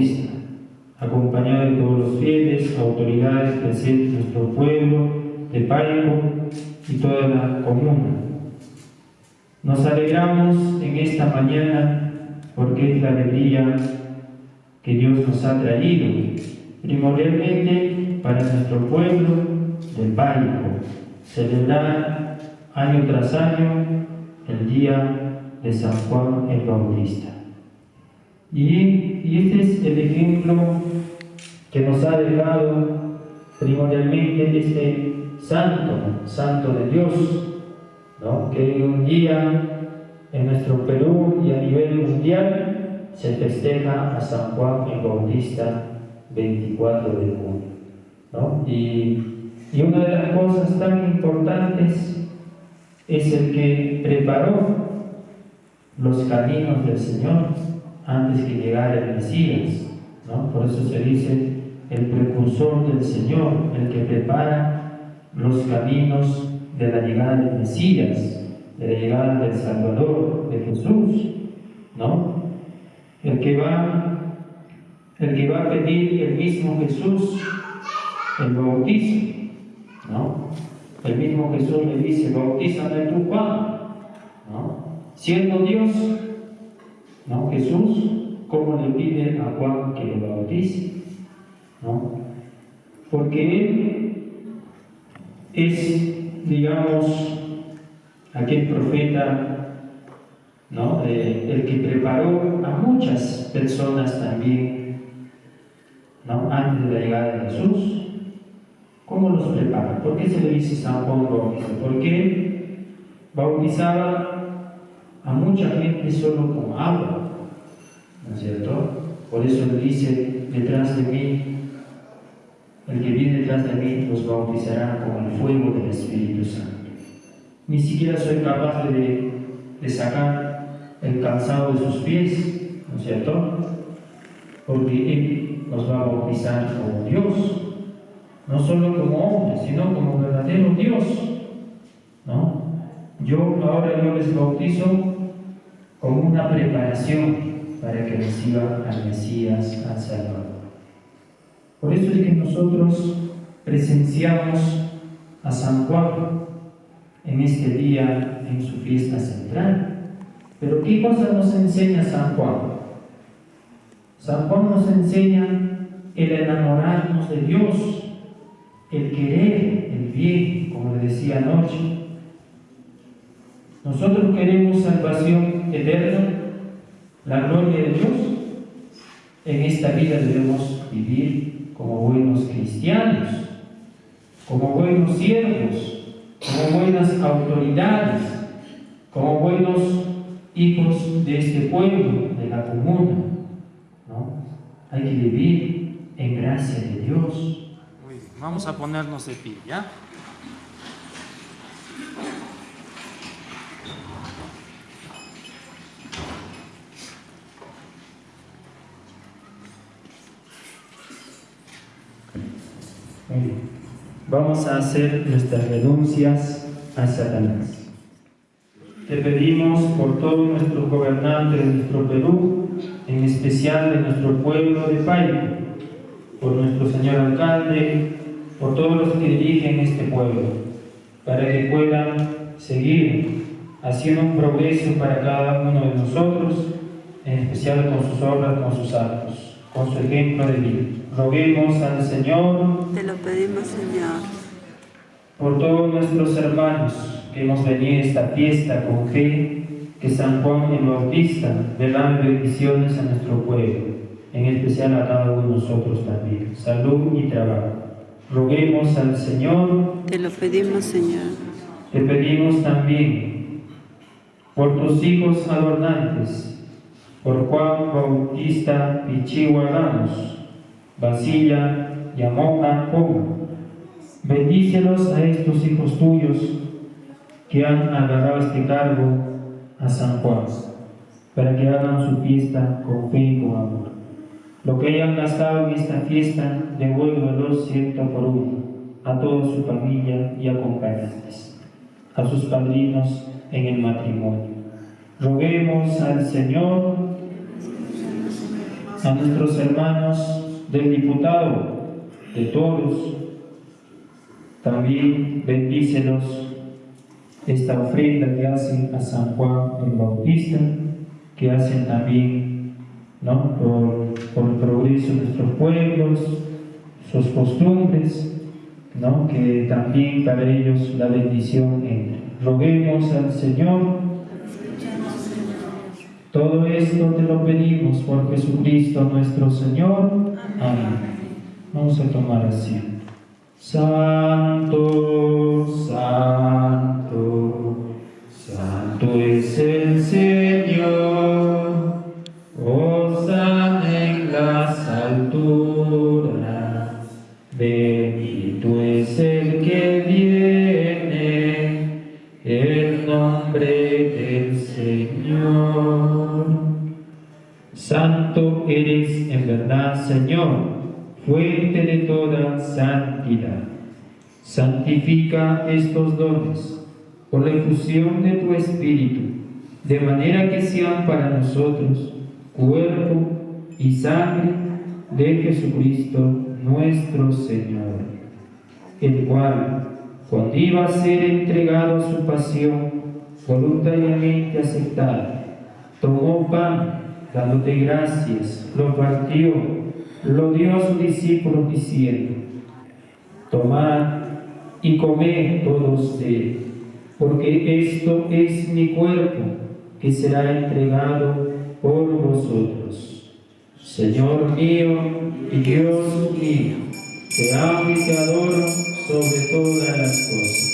Juan Bautista, acompañado de todos los fieles, autoridades presentes nuestro pueblo, de Paico y toda la comuna. Nos alegramos en esta mañana porque es la alegría que Dios nos ha traído, primordialmente para nuestro pueblo del Paico, celebrar año tras año el día de San Juan el Bautista. Y, este es el ejemplo que nos ha dejado primordialmente este santo, santo de Dios, ¿no? que un día en nuestro Perú y a nivel mundial se festeja a San Juan el Bautista 24 de junio. ¿no? Y una de las cosas tan importantes es el que preparó los caminos del Señor antes que llegara el Mesías. ¿no? Por eso se dice el precursor del Señor, el que prepara los caminos de la llegada del Mesías, de la llegada del Salvador, de Jesús, ¿no? El que va, el que va a pedir el mismo Jesús el bautismo, ¿no? El mismo Jesús le dice, bautízame tu Juan, ¿no? Siendo Dios, ¿no? Jesús, ¿cómo le pide a Juan que lo bautice? ¿No? Porque él es, digamos, aquel profeta, ¿no? El que preparó a muchas personas también, ¿no? Antes de la llegada de Jesús. ¿Cómo los prepara? ¿Por qué se le dice San Juan Bautista? Porque bautizaba a mucha gente solo con agua, ¿no es cierto? Por eso le dice, detrás de mí el que viene detrás de mí los bautizará con el fuego del Espíritu Santo. Ni siquiera soy capaz de, de sacar el calzado de sus pies, ¿no es cierto? Porque Él nos va a bautizar como Dios, no solo como hombre, sino como verdadero Dios, ¿no? Yo ahora yo les bautizo como una preparación para que reciba al Mesías, al Salvador. Por eso es que nosotros presenciamos a San Juan en este día, en su fiesta central. Pero ¿qué cosa nos enseña San Juan? San Juan nos enseña el enamorarnos de Dios, el querer el bien, como le decía anoche. Nosotros queremos salvación eterna, la gloria de Dios. En esta vida debemos vivir como buenos cristianos, como buenos siervos, como buenas autoridades, como buenos hijos de este pueblo, de la comuna. ¿no? Hay que vivir en gracia de Dios. Vamos a ponernos de pie, ¿ya? Vamos a hacer nuestras renuncias a Satanás. Te pedimos por todos nuestros gobernantes de nuestro Perú, en especial de nuestro pueblo de Paico, por nuestro señor alcalde, por todos los que dirigen este pueblo, para que puedan seguir haciendo un progreso para cada uno de nosotros, en especial con sus obras, con sus actos, con su ejemplo de vida. Roguemos al Señor. Te lo pedimos, Señor. Por todos nuestros hermanos que hemos venido a esta fiesta con fe, que San Juan el Bautista derrame bendiciones a nuestro pueblo. en especial a cada uno de nosotros también. Salud y trabajo. Roguemos al Señor, Te lo pedimos, Señor. te pedimos también por tus hijos adornantes, por Juan Bautista Pichigua Ramos, Basilla Yamoja Poma. Bendícelos a estos hijos tuyos que han agarrado este cargo a San Juan, para que hagan su fiesta con fe y con amor. Lo que hayan gastado en esta fiesta, devuélvelos ciento por uno a toda su familia y acompañantes, a sus padrinos en el matrimonio. Roguemos al Señor, a nuestros hermanos del diputado, de todos, también bendícelos esta ofrenda que hacen a San Juan el Bautista, que hacen también ¿no? por, por el progreso de nuestros pueblos, sus costumbres, ¿no? que también para ellos la bendición entre. Roguemos al Señor. Todo esto te lo pedimos por Jesucristo nuestro Señor. Amén. Vamos a tomar asiento. Santo, santo, santo es el Señor fuente de toda santidad. Santifica estos dones por la efusión de tu Espíritu, de manera que sean para nosotros cuerpo y sangre de Jesucristo nuestro Señor, el cual, cuando iba a ser entregado a su pasión voluntariamente aceptada, tomó pan, dándote gracias, lo partió lo dio a sus discípulos diciendo, tomad y comed todos de él, porque esto es mi cuerpo que será entregado por vosotros. Señor mío y Dios mío, te amo y te adoro sobre todas las cosas.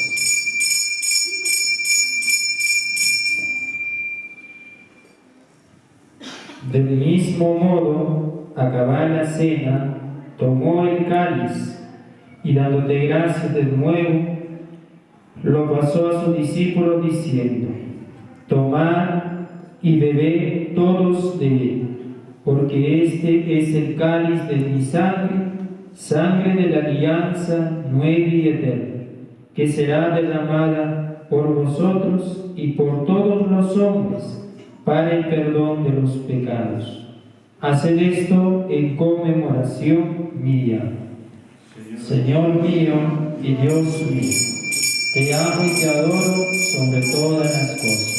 Del mismo modo, acabada la cena, tomó el cáliz y dándote gracias de nuevo, lo pasó a sus discípulos diciendo, tomad y bebed todos de él, porque este es el cáliz de mi sangre, sangre de la alianza nueva y eterna, que será derramada por vosotros y por todos los hombres para el perdón de los pecados. Haced esto en conmemoración mía. Señor mío y Dios mío, te amo y te adoro sobre todas las cosas.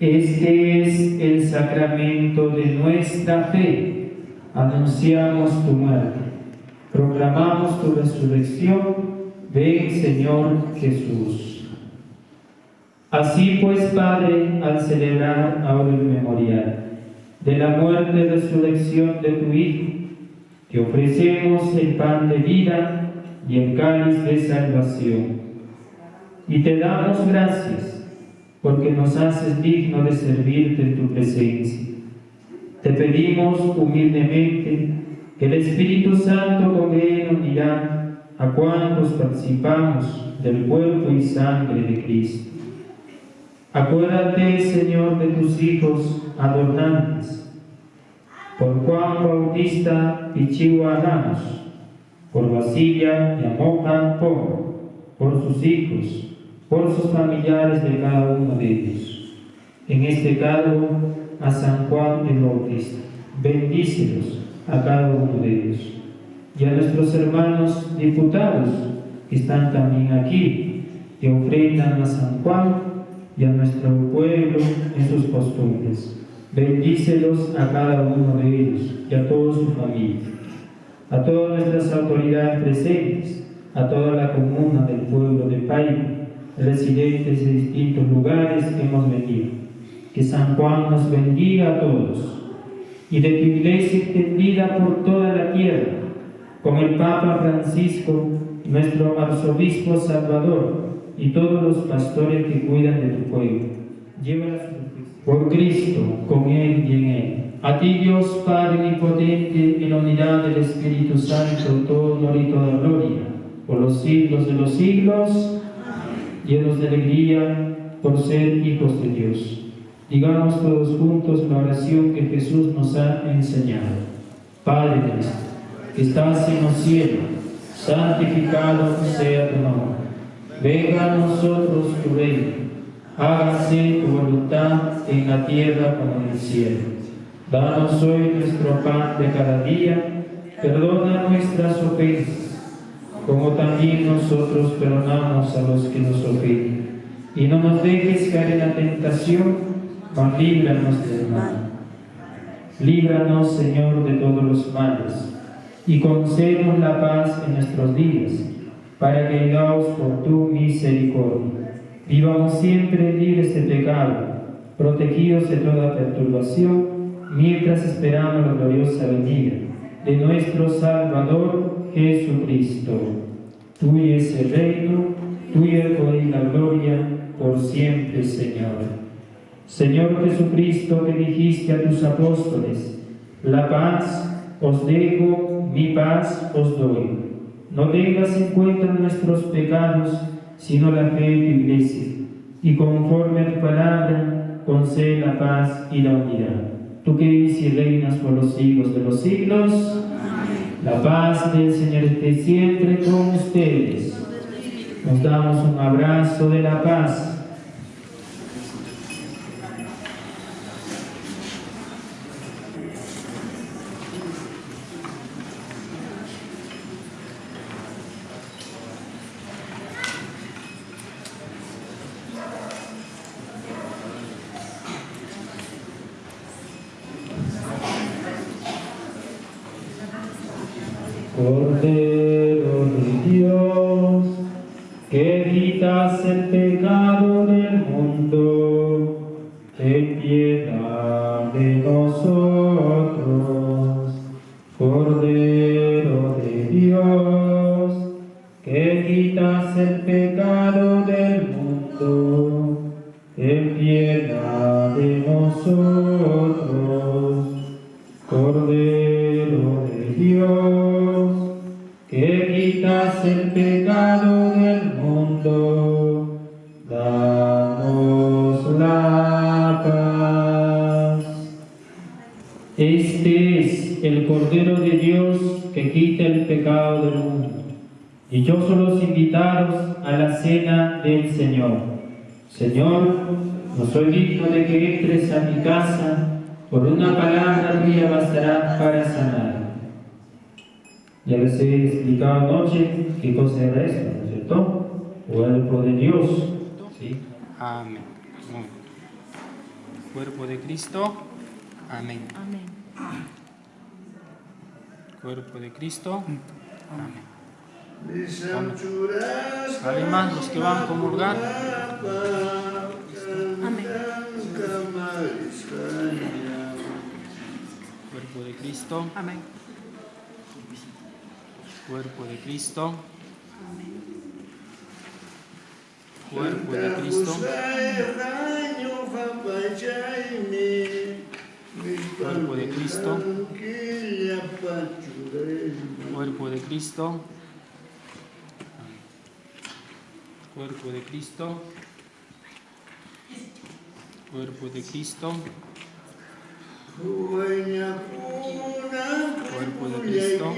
Este es el sacramento de nuestra fe. Anunciamos tu muerte, proclamamos tu resurrección. Ven, Señor Jesús. Así pues, Padre, al celebrar ahora el memorial de la muerte y resurrección de tu Hijo, te ofrecemos el pan de vida y el cáliz de salvación. Y te damos gracias porque nos haces digno de servirte en tu presencia. Te pedimos humildemente que el Espíritu Santo y unirá a cuantos participamos del cuerpo y sangre de Cristo. Acuérdate, Señor, de tus hijos adornantes, por Juan Bautista Pichigua Ramos, por Basilia Yamoja Pomo, por sus hijos, por sus familiares de cada uno de ellos. En este caso, a San Juan el Bautista, bendícelos a cada uno de ellos. Y a nuestros hermanos diputados que están también aquí, que ofrendan a San Juan y a nuestro pueblo en sus costumbres. Bendícelos a cada uno de ellos y a toda su familia, a todas nuestras autoridades presentes, a toda la comuna del pueblo de Paiva, residentes de distintos lugares que hemos venido. Que San Juan nos bendiga a todos y de tu iglesia extendida por toda la tierra, con el Papa Francisco, nuestro arzobispo Salvador y todos los pastores que cuidan de tu pueblo. Llévalas por Cristo, con Él y en Él. A ti Dios Padre Omnipotente, en unidad del Espíritu Santo, todo honor y toda gloria, por los siglos de los siglos, llenos de alegría por ser hijos de Dios. Digamos todos juntos la oración que Jesús nos ha enseñado. Padre nuestro, que estás en los cielos, santificado sea tu nombre. Venga a nosotros tu reino. Hágase tu voluntad en la tierra como en el cielo. Danos hoy nuestro pan de cada día. Perdona nuestras ofensas, como también nosotros perdonamos a los que nos ofenden. Y no nos dejes caer en la tentación mas líbranos del mal. Líbranos, Señor, de todos los males, y concédenos la paz en nuestros días, para que, guiados por tu misericordia, vivamos siempre libres de pecado, protegidos de toda perturbación, mientras esperamos la gloriosa venida de nuestro Salvador Jesucristo. Tuyo es el reino, tuyo el poder y la gloria, por siempre, Señor. Señor Jesucristo, que dijiste a tus apóstoles, la paz os dejo, mi paz os doy. No tengas en cuenta nuestros pecados, sino la fe de tu iglesia, y conforme a tu palabra, concede la paz y la unidad. Tú que vives y reinas por los siglos de los siglos, la paz del Señor esté siempre con ustedes. Nos damos un abrazo de la paz. A la cena del Señor. Señor, no soy digno de que entres a mi casa, por una palabra tuya bastará para sanar. Ya les he explicado anoche qué cosa era esto, ¿no es cierto? Cuerpo de Dios. ¿sí? Amén. Cuerpo de Cristo. Amén. Amén. Cuerpo de Cristo. Amén. Además, Además, los que van a comulgar. Amén. Cuerpo de Cristo. Amén. Cuerpo de Cristo. Cuerpo de Cristo. Cuerpo de Cristo. Cuerpo de Cristo. Cuerpo de Cristo. Cuerpo de Cristo. Cuerpo de Cristo.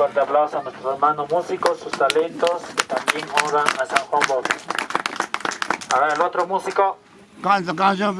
Fuerte aplauso a nuestros hermanos músicos, sus talentos, que también honran a San Juan Bautista. A ver, el otro músico. Canta, canta,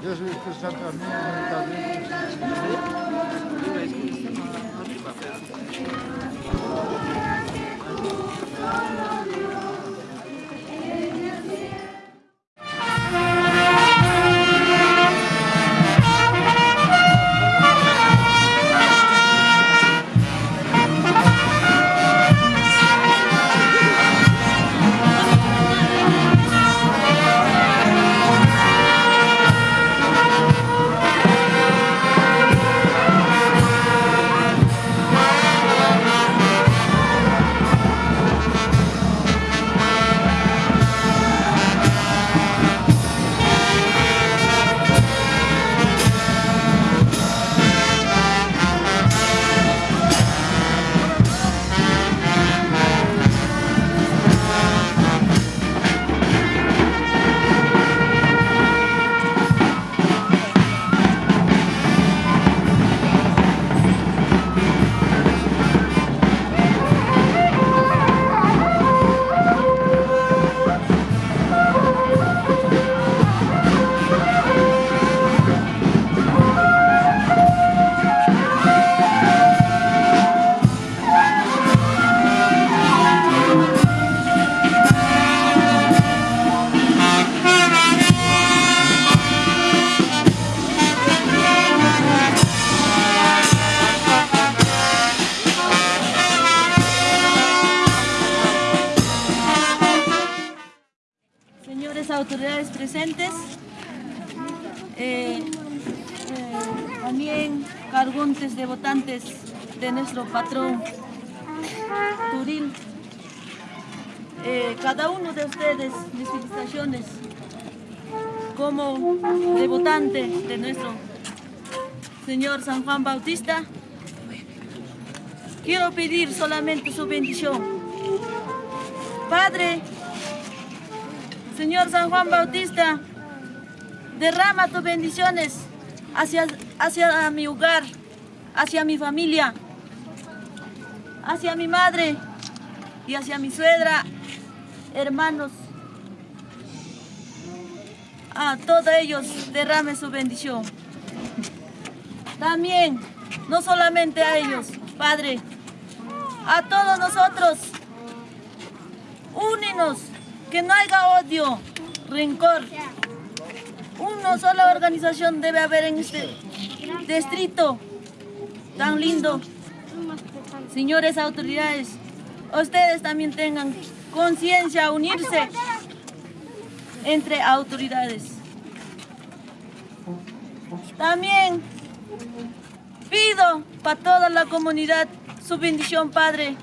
Dios Espíritu Santo, amén. Señores presentes, eh, eh, también cargontes de votantes de nuestro patrón Turil, eh, cada uno de ustedes, mis felicitaciones como de votante de nuestro señor San Juan Bautista. Quiero pedir solamente su bendición. Padre, Señor San Juan Bautista, derrama tus bendiciones hacia, hacia mi hogar, hacia mi familia, hacia mi madre y hacia mi suegra, hermanos. A todos ellos derrame su bendición. También, no solamente a ellos, Padre, a todos nosotros, únenos que no haya odio, rencor. Una sola organización debe haber en este distrito tan lindo. Señores autoridades, ustedes también tengan conciencia, unirse entre autoridades. También pido para toda la comunidad su bendición, Padre.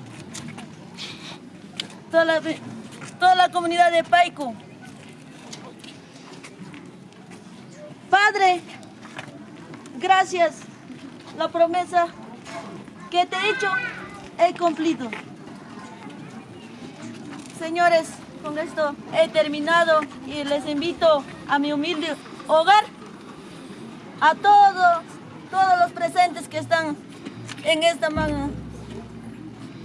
Toda la, toda la comunidad de Paico. Padre, gracias. La promesa que te he hecho he cumplido. Señores, con esto he terminado y les invito a mi humilde hogar, a todos, todos los presentes que están en esta man-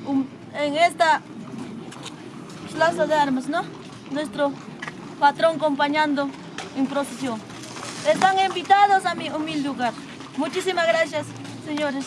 um, en esta plaza de armas, ¿no? Nuestro patrón acompañando en procesión. Están invitados a mi humilde hogar. Muchísimas gracias, señores.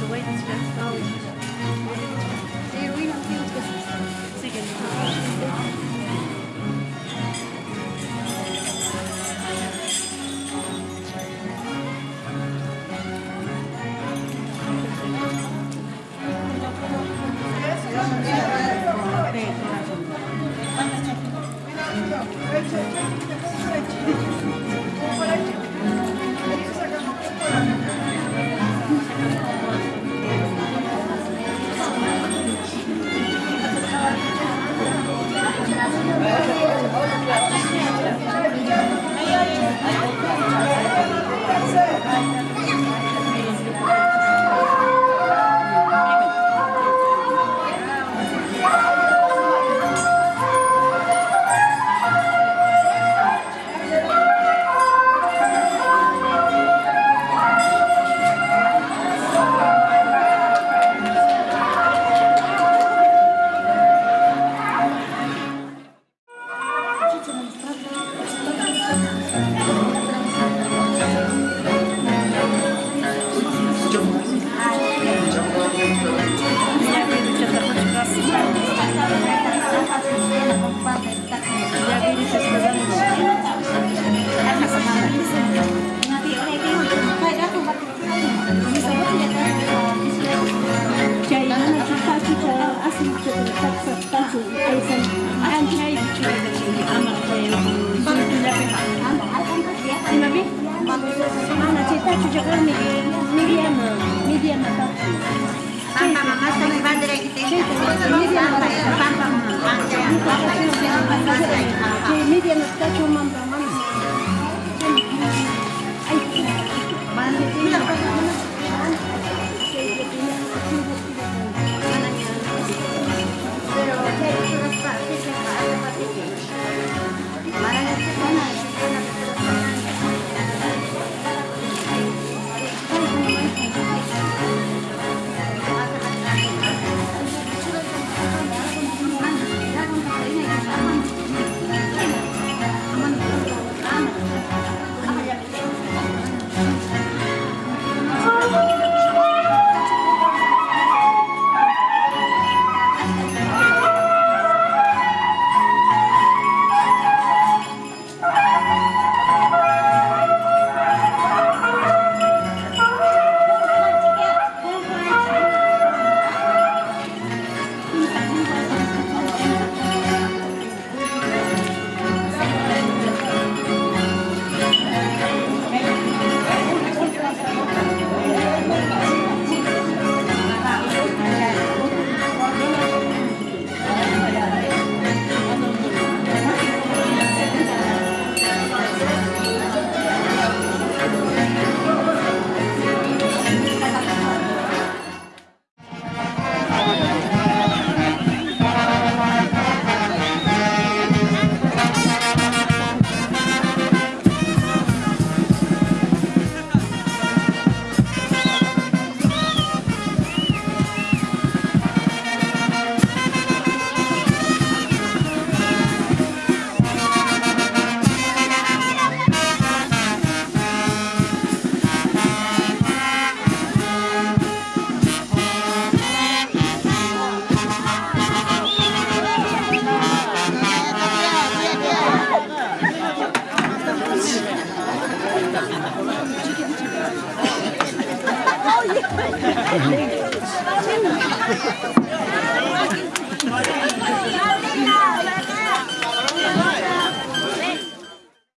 the way this fence is